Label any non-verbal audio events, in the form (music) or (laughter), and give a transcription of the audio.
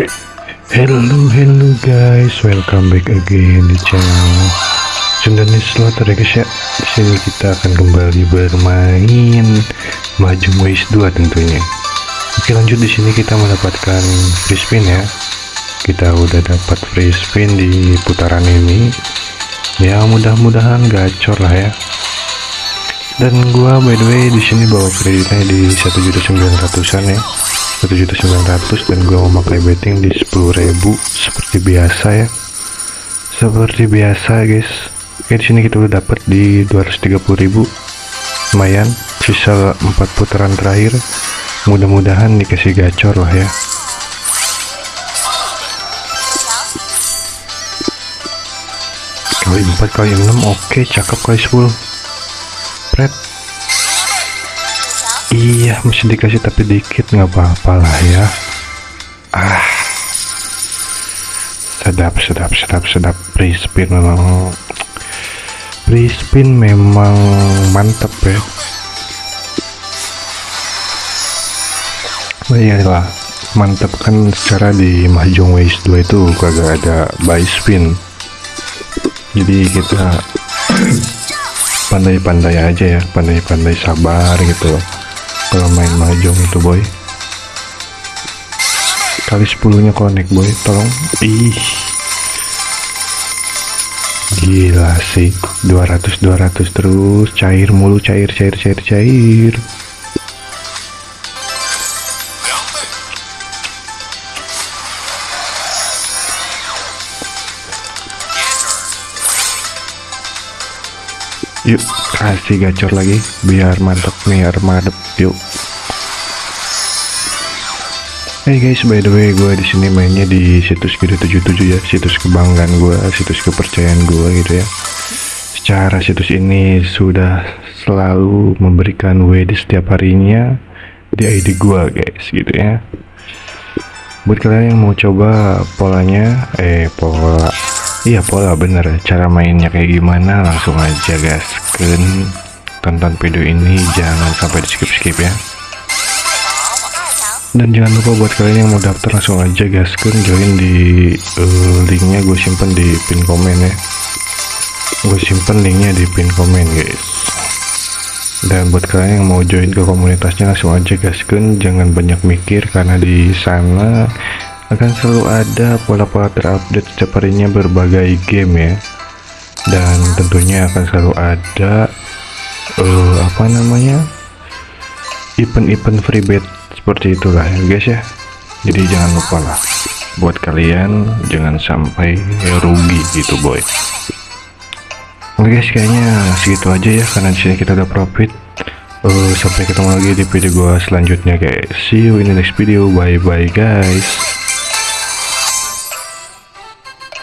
Hello, hello guys, welcome back again di channel Sundani Slaughter ya guys ya. Di sini kita akan kembali bermain Maju Waze 2 tentunya. Oke lanjut di sini kita mendapatkan free spin ya. Kita udah dapat free spin di putaran ini. Ya mudah-mudahan gacor lah ya. Dan gua by the way di sini bawa kreditnya di 1.900an ya. 1.900 dan gue mau pakai betting di 10.000 seperti biasa ya. Seperti biasa guys. Oke di sini kita udah dapat di 230.000 lumayan sisa 4 putaran terakhir. Mudah-mudahan dikasih gacor lah ya. Kali 4 kali 6 oke cakep kali 10 iya masih dikasih tapi dikit nggak apa-apa lah ya. Ah. Sedap sedap sedap sedap. Free spin memang. Free spin memang mantep ya. Oh iyalah mantep kan secara di Mahjong Ways 2 itu kagak ada buy spin. Jadi kita (clears throat) pandai-pandai aja ya pandai-pandai sabar gitu kalau main mahjong itu boy. Kali 10 nya connect boy. Tolong. Ih. Gila sih. 200 200 terus. Cair mulu cair cair cair cair yuk kasih gacor lagi biar mantep biar madep yuk Hey guys, by the way, gue di sini mainnya di situs Gede 77 ya, situs kebanggaan gue, situs kepercayaan gue gitu ya. Secara situs ini sudah selalu memberikan WD setiap harinya di ID gue guys, gitu ya. Buat kalian yang mau coba polanya, eh pola Iya pola bener. Cara mainnya kayak gimana langsung aja guys. Kan tonton video ini jangan sampai di skip skip ya. Dan jangan lupa buat kalian yang mau daftar langsung aja guys. Kan join di uh, linknya gue simpen di pin komen ya. Gue simpen linknya di pin komen guys. Dan buat kalian yang mau join ke komunitasnya langsung aja guys. Kan jangan banyak mikir karena di sana akan selalu ada pola-pola terupdate setiap harinya berbagai game ya. Dan tentunya akan selalu ada uh, apa namanya event-event free bet seperti itulah ya guys ya. Jadi jangan lupa lah buat kalian jangan sampai rugi gitu boy. Oke guys kayaknya segitu aja ya karena di sini kita udah profit. Uh, sampai ketemu lagi di video gua selanjutnya guys. See you in the next video. Bye bye guys